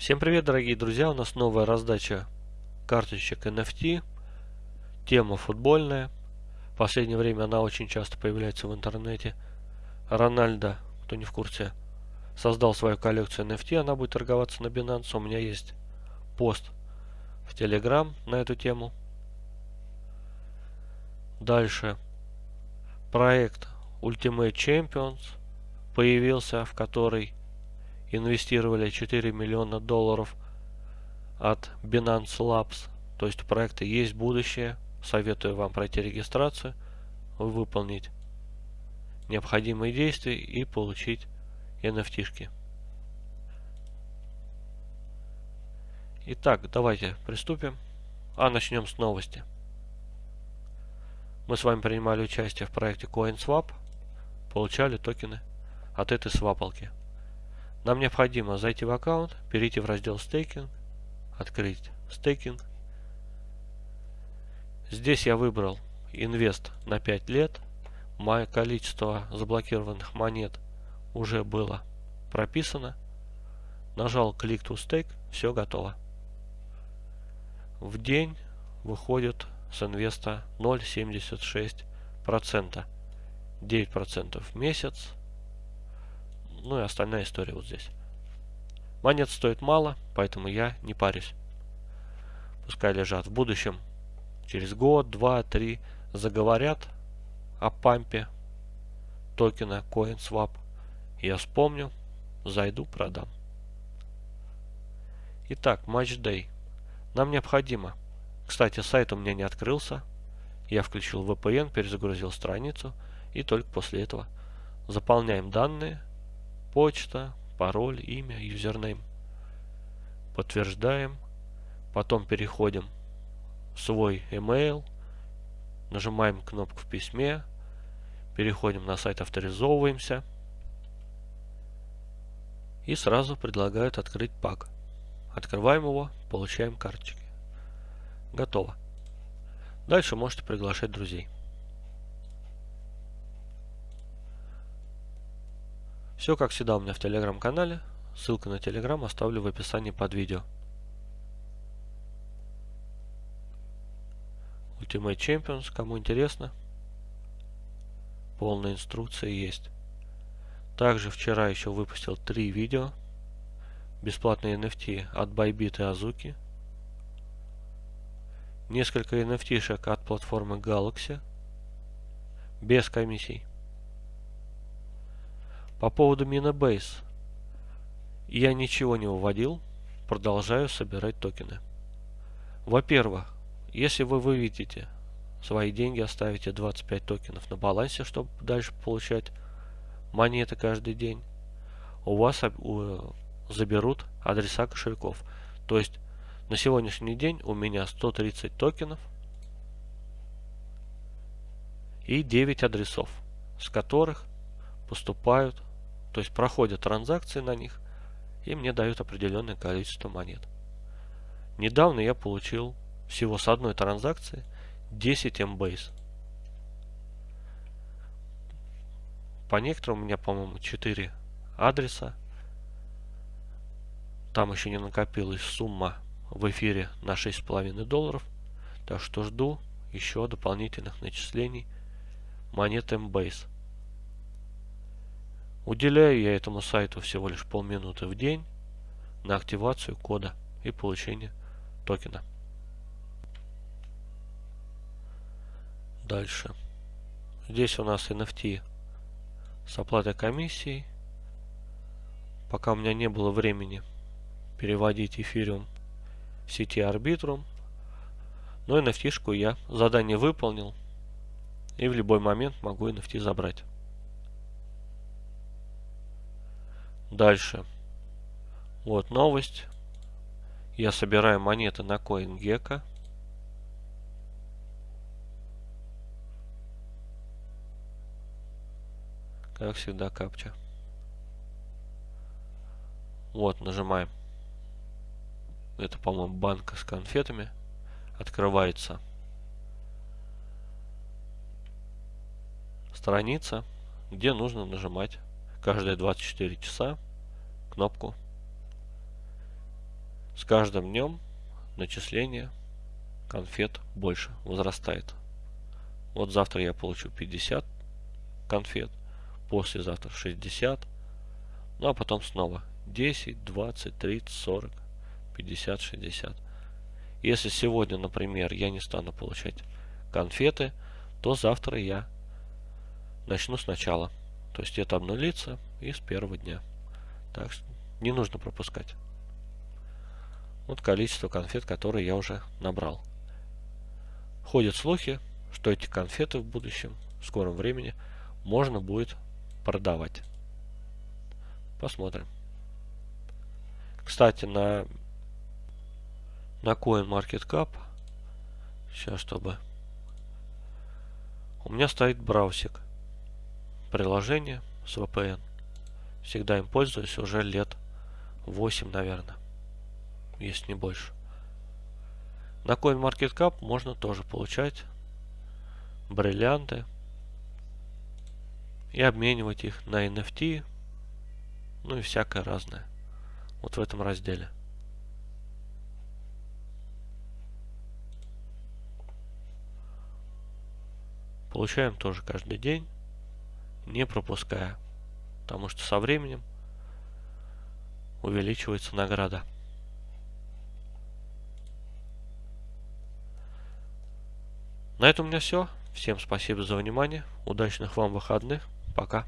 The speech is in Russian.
Всем привет, дорогие друзья! У нас новая раздача карточек NFT. Тема футбольная. В последнее время она очень часто появляется в интернете. Рональдо, кто не в курсе, создал свою коллекцию NFT. Она будет торговаться на Binance. У меня есть пост в Telegram на эту тему. Дальше. Проект Ultimate Champions появился, в который инвестировали 4 миллиона долларов от Binance Labs. То есть у проекта есть будущее. Советую вам пройти регистрацию, выполнить необходимые действия и получить NFT. -шки. Итак, давайте приступим. А начнем с новости. Мы с вами принимали участие в проекте CoinSwap, получали токены от этой свапалки. Нам необходимо зайти в аккаунт, перейти в раздел стейкинг, открыть стейкинг. Здесь я выбрал инвест на 5 лет. Мое количество заблокированных монет уже было прописано. Нажал клик to stake, все готово. В день выходит с инвеста 0,76%. 9% в месяц ну и остальная история вот здесь. Монет стоит мало, поэтому я не парюсь. Пускай лежат в будущем. Через год, два, три заговорят о пампе токена CoinSwap. Я вспомню, зайду, продам. Итак, Day. Нам необходимо. Кстати, сайт у меня не открылся. Я включил VPN, перезагрузил страницу и только после этого заполняем данные почта, пароль, имя, юзернейм. Подтверждаем. Потом переходим в свой email. Нажимаем кнопку в письме. Переходим на сайт, авторизовываемся. И сразу предлагают открыть пак. Открываем его, получаем карточки. Готово. Дальше можете приглашать друзей. Все как всегда у меня в телеграм-канале. Ссылку на телеграм оставлю в описании под видео. Ultimate Champions, кому интересно. Полная инструкция есть. Также вчера еще выпустил три видео. Бесплатные NFT от Bybit и Azuki. Несколько NFT-шек от платформы Galaxy. Без комиссий. По поводу Minabase. Я ничего не выводил, продолжаю собирать токены. Во-первых, если вы выведете свои деньги, оставите 25 токенов на балансе, чтобы дальше получать монеты каждый день, у вас заберут адреса кошельков. То есть на сегодняшний день у меня 130 токенов и 9 адресов, с которых поступают то есть проходят транзакции на них и мне дают определенное количество монет. Недавно я получил всего с одной транзакции 10 MBase. По некоторым у меня, по-моему, 4 адреса. Там еще не накопилась сумма в эфире на 6,5 долларов. Так что жду еще дополнительных начислений монет MBase. Уделяю я этому сайту всего лишь полминуты в день на активацию кода и получение токена. Дальше. Здесь у нас NFT с оплатой комиссии. Пока у меня не было времени переводить эфириум в сети Arbitrum. Но NFT-шку я задание выполнил. И в любой момент могу NFT забрать. Дальше. Вот новость. Я собираю монеты на CoinGecko. Как всегда капча. Вот, нажимаем. Это, по-моему, банка с конфетами. Открывается страница, где нужно нажимать каждые 24 часа кнопку с каждым днем начисление конфет больше возрастает. Вот завтра я получу 50 конфет, послезавтра 60, ну а потом снова 10, 20, 30, 40, 50, 60. Если сегодня, например, я не стану получать конфеты, то завтра я начну сначала. То есть это обнулится и с первого дня. Так что не нужно пропускать. Вот количество конфет, которые я уже набрал. Ходят слухи, что эти конфеты в будущем, в скором времени, можно будет продавать. Посмотрим. Кстати, на, на CoinMarketCap, сейчас чтобы... У меня стоит браусик. Приложение с VPN. Всегда им пользуюсь уже лет 8, наверное. Если не больше. На CoinMarketCap можно тоже получать бриллианты и обменивать их на NFT, ну и всякое разное. Вот в этом разделе. Получаем тоже каждый день, не пропуская, потому что со временем увеличивается награда. На этом у меня все. Всем спасибо за внимание. Удачных вам выходных. Пока.